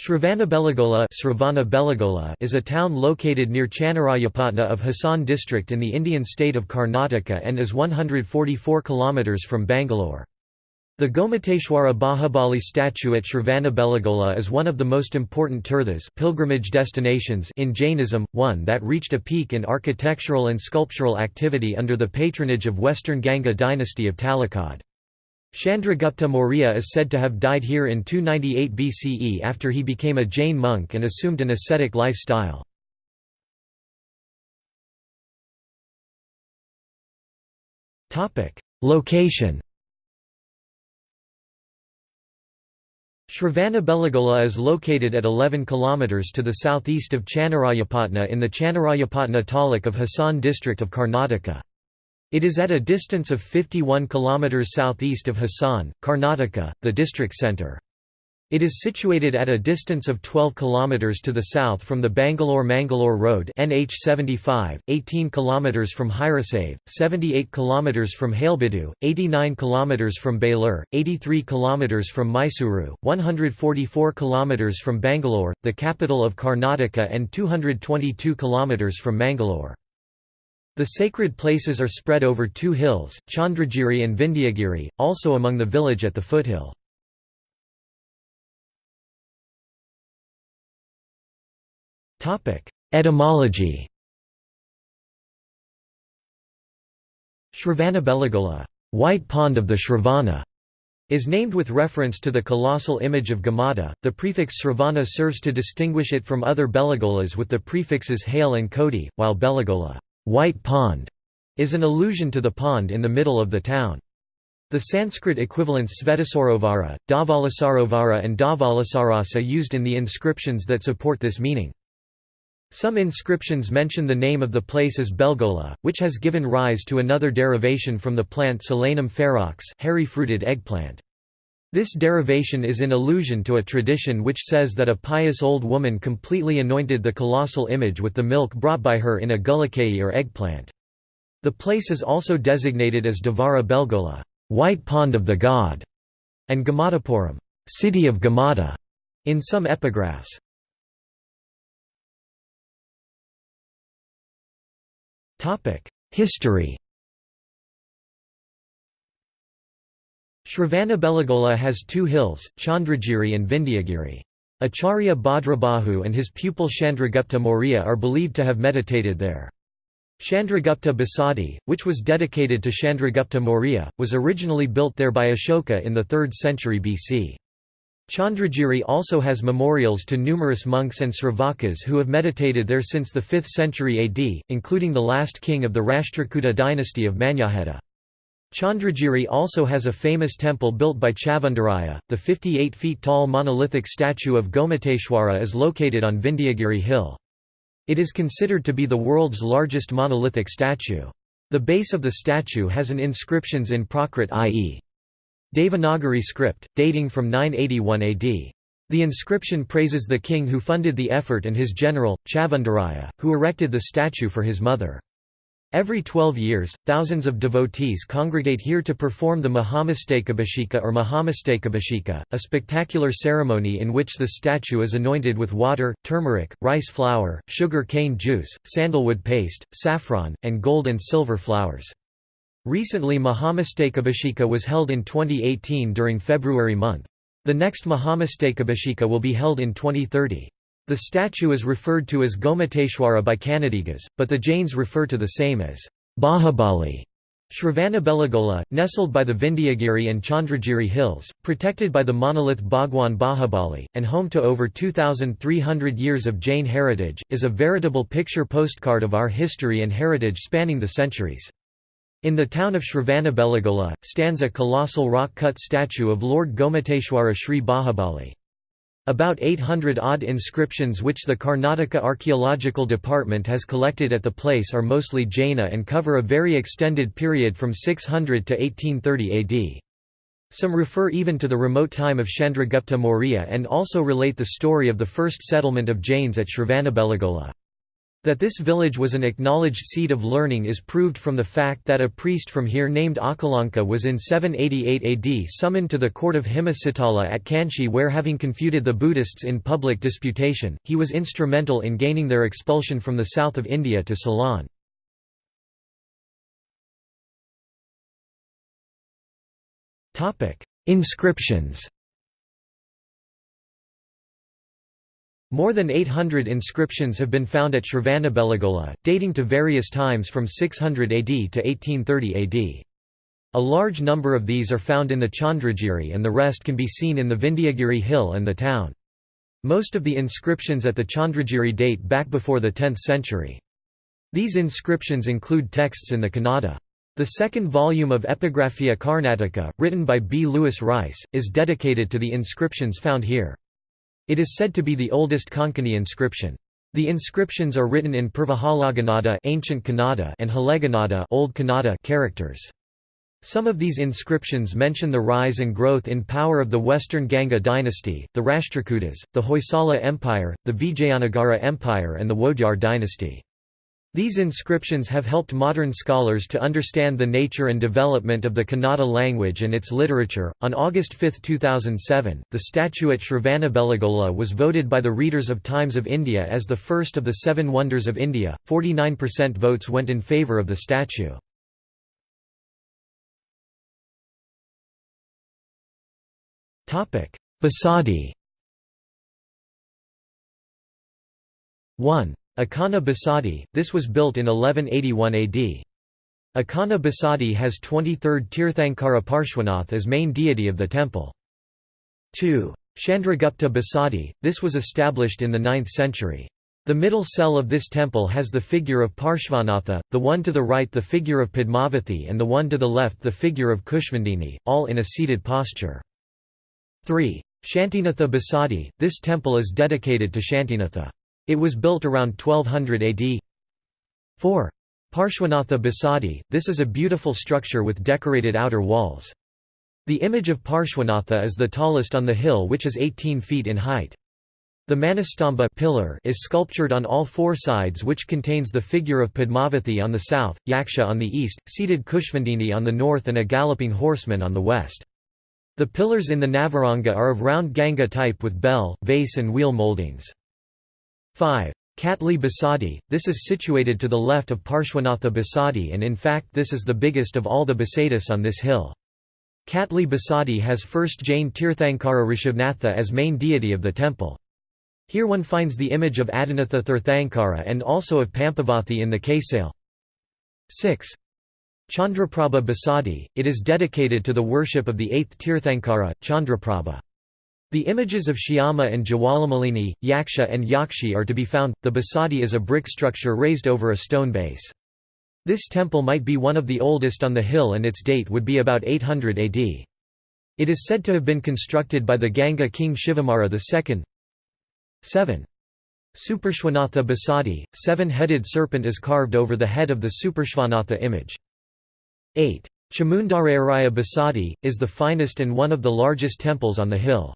Shravanabelagola is a town located near Channarayapatna of Hassan district in the Indian state of Karnataka and is 144 km from Bangalore. The Gomateshwara Bahubali statue at Shravanabelagola is one of the most important tirthas pilgrimage destinations in Jainism, one that reached a peak in architectural and sculptural activity under the patronage of Western Ganga dynasty of Talakad. Chandragupta Maurya is said to have died here in 298 BCE after he became a Jain monk and assumed an ascetic lifestyle. Location Shravanabelagola is located at 11 km to the southeast of Channarayapatna in the Channarayapatna taluk of Hassan district of Karnataka. It is at a distance of 51 km southeast of Hassan, Karnataka, the district centre. It is situated at a distance of 12 km to the south from the Bangalore-Mangalore Road NH 75, 18 km from Hirasave, 78 km from Halebeedu, 89 km from Belur, 83 km from Mysuru, 144 km from Bangalore, the capital of Karnataka and 222 km from Mangalore. The sacred places are spread over two hills, Chandragiri and Vindhyagiri, also among the village at the foothill. Etymology Shravanabelagola, White Pond of the Shravana, is named with reference to the colossal image of Gommata. The prefix Shravana serves to distinguish it from other Belagolas with the prefixes Hale and Kodi, while Belagola White Pond is an allusion to the pond in the middle of the town. The Sanskrit equivalents Svetasarovara, Dhavalassarovara and Dhavalasarasa used in the inscriptions that support this meaning. Some inscriptions mention the name of the place as Belgola, which has given rise to another derivation from the plant Solanum ferox hairy-fruited eggplant. This derivation is in allusion to a tradition which says that a pious old woman completely anointed the colossal image with the milk brought by her in a gullakayi or eggplant. The place is also designated as Devara Belgola, White Pond of the God, and Gamadapuram, City of Gommata, in some epigraphs. History Shravanabelagola has two hills, Chandragiri and Vindhyagiri. Acharya Bhadrabahu and his pupil Chandragupta Maurya are believed to have meditated there. Chandragupta Basadi, which was dedicated to Chandragupta Maurya, was originally built there by Ashoka in the 3rd century BC. Chandragiri also has memorials to numerous monks and Sravakas who have meditated there since the 5th century AD, including the last king of the Rashtrakuta dynasty of Manyakheta. Chandragiri also has a famous temple built by Chavandaraya. The 58 feet tall monolithic statue of Gomateshwara is located on Vindhyagiri Hill. It is considered to be the world's largest monolithic statue. The base of the statue has an inscriptions in Prakrit i.e. Devanagari script, dating from 981 AD. The inscription praises the king who funded the effort and his general, Chavandaraya, who erected the statue for his mother. Every 12 years, thousands of devotees congregate here to perform the Mahamastakabhisheka or Mahamastakabhisheka, a spectacular ceremony in which the statue is anointed with water, turmeric, rice flour, sugar cane juice, sandalwood paste, saffron, and gold and silver flowers. Recently Mahamastakabhisheka was held in 2018 during February month. The next Mahamastakabhisheka will be held in 2030. The statue is referred to as Gomateshwara by Kannadigas, but the Jains refer to the same as Bahubali. Shravanabelagola, nestled by the Vindhyagiri and Chandragiri hills, protected by the monolith Bhagwan Bahubali, and home to over 2,300 years of Jain heritage, is a veritable picture postcard of our history and heritage spanning the centuries. In the town of Shravanabelagola, stands a colossal rock-cut statue of Lord Gomateshwara Sri Bahubali. About 800 odd inscriptions which the Karnataka Archaeological Department has collected at the place are mostly Jaina and cover a very extended period from 600 to 1830 AD. Some refer even to the remote time of Chandragupta Maurya and also relate the story of the first settlement of Jains at Shravanabelagola. That this village was an acknowledged seat of learning is proved from the fact that a priest from here named Akalanka was in 788 AD summoned to the court of Himasitala at Kanchi where having confuted the Buddhists in public disputation, he was instrumental in gaining their expulsion from the south of India to Ceylon. Inscriptions More than 800 inscriptions have been found at Shravanabelagola, dating to various times from 600 AD to 1830 AD. A large number of these are found in the Chandragiri and the rest can be seen in the Vindhyagiri hill and the town. Most of the inscriptions at the Chandragiri date back before the 10th century. These inscriptions include texts in the Kannada. The second volume of Epigraphia Karnataka, written by B. Lewis Rice, is dedicated to the inscriptions found here. It is said to be the oldest Konkani inscription. The inscriptions are written in Purvahalagannada ancient Kannada and Haleganada old Kannada characters. Some of these inscriptions mention the rise and growth in power of the Western Ganga dynasty, the Rashtrakutas, the Hoysala Empire, the Vijayanagara Empire and the Wodeyar dynasty. These inscriptions have helped modern scholars to understand the nature and development of the Kannada language and its literature. On August 5, 2007, the statue at Shravanabelagola was voted by the readers of Times of India as the first of the seven wonders of India. 49% votes went in favour of the statue. Basadi 1. Akana Basadi, this was built in 1181 AD. Akana Basadi has 23rd Tirthankara Parshwanath as main deity of the temple. 2. Chandragupta Basadi, this was established in the 9th century. The middle cell of this temple has the figure of Parshvanatha, the one to the right the figure of Padmavathi and the one to the left the figure of Kushmandini, all in a seated posture. 3. Shantinatha Basadi, this temple is dedicated to Shantinatha. It was built around 1200 AD. 4. Parshwanatha Basadi, this is a beautiful structure with decorated outer walls. The image of Parshwanatha is the tallest on the hill which is 18 feet in height. The Manastamba pillar is sculptured on all four sides which contains the figure of Padmavathi on the south, Yaksha on the east, seated Kushmandini on the north and a galloping horseman on the west. The pillars in the Navaranga are of round ganga type with bell, vase and wheel moldings. 5. Katli Basadi, this is situated to the left of Parshwanatha Basadi and in fact this is the biggest of all the Basadis on this hill. Katli Basadi has first Jain Tirthankara Rishabhnatha as main deity of the temple. Here one finds the image of Adinatha Tirthankara and also of Pampavathi in the Kaisale. 6. Chandraprabha Basadi, it is dedicated to the worship of the eighth Tirthankara, Chandraprabha. The images of Shyama and Jawalamalini, Yaksha and Yakshi are to be found. The Basadi is a brick structure raised over a stone base. This temple might be one of the oldest on the hill and its date would be about 800 AD. It is said to have been constructed by the Ganga king Shivamara II. 7. Suparshvanatha Basadi, seven-headed serpent is carved over the head of the Suparshvanatha image. 8. Chamundarayaraya Basadi, is the finest and one of the largest temples on the hill.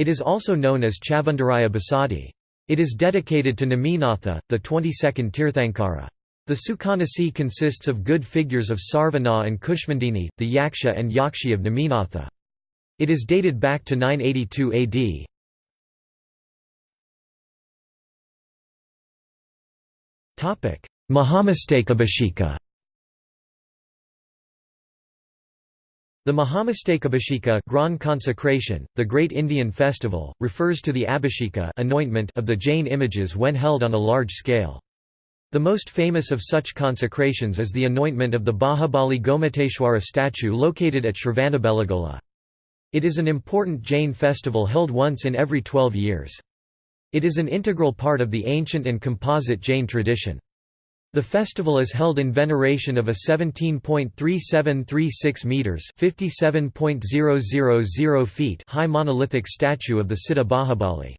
It is also known as Chavandaraya Basadi. It is dedicated to Neminatha, the 22nd Tirthankara. The Sukhanasi consists of good figures of Sarvana and Kushmandini, the Yaksha and Yakshi of Neminatha. It is dated back to 982 AD. Mahamastakabhisheka The Mahamastakabhisheka Grand consecration, the great Indian festival, refers to the abhisheka anointment of the Jain images when held on a large scale. The most famous of such consecrations is the anointment of the Bahubali Gomateshwara statue located at Shravanabelagola. It is an important Jain festival held once in every 12 years. It is an integral part of the ancient and composite Jain tradition. The festival is held in veneration of a 17.3736 meters (57.000 feet) high monolithic statue of the Siddha Bahubali.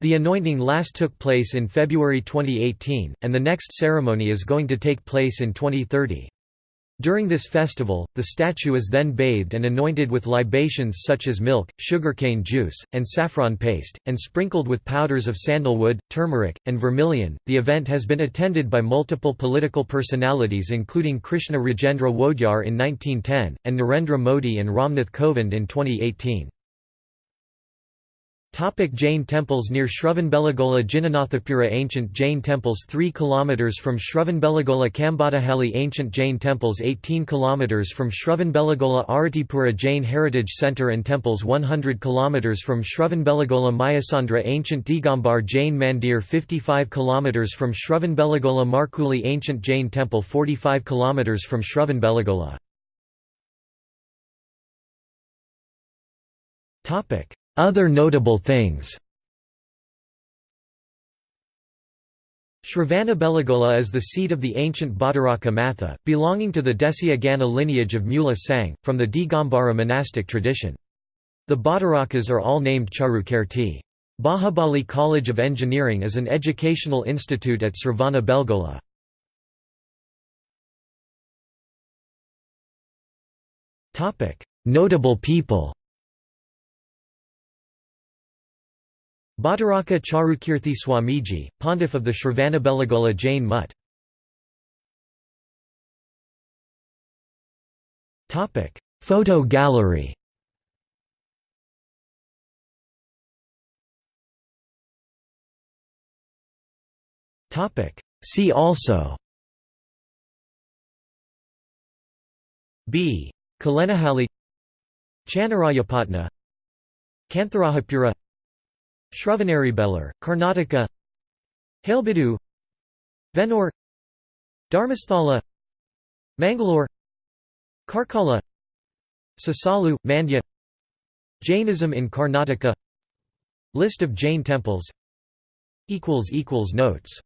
The anointing last took place in February 2018, and the next ceremony is going to take place in 2030. During this festival, the statue is then bathed and anointed with libations such as milk, sugarcane juice, and saffron paste, and sprinkled with powders of sandalwood, turmeric, and vermilion. The event has been attended by multiple political personalities, including Krishna Rajendra Wodeyar in 1910, and Narendra Modi and Ramnath Kovind in 2018. Topic Jain temples Near Shravanbelagola Jinnanathapura Ancient Jain temples 3 km from Shravanbelagola Kambadahalli Ancient Jain temples 18 km from Shravanbelagola Aratipura Jain Heritage Centre and temples 100 km from Shravanbelagola Mayasandra Ancient Digambar Jain Mandir 55 km from Shravanbelagola Markuli Ancient Jain Temple 45 km from Shravanbelagola other notable things Shravanabelagola is the seat of the ancient Bhattaraka Matha, belonging to the Desya Gana lineage of Mula Sangh, from the Digambara monastic tradition. The Bhattarakas are all named Charukirti. Bahubali College of Engineering is an educational institute at Sravana Belgola. Notable people Bhattaraka Charukirthi Swamiji, Pontiff of the Shravanabelagola Jain Mutt. Photo gallery. See also. B. Kalanahalli Channarayapatna Kantharahapura Shravanaribelur, Karnataka Halebidu Venur Dharmasthala Mangalore Karkala Sasalu, Mandya Jainism in Karnataka List of Jain temples Notes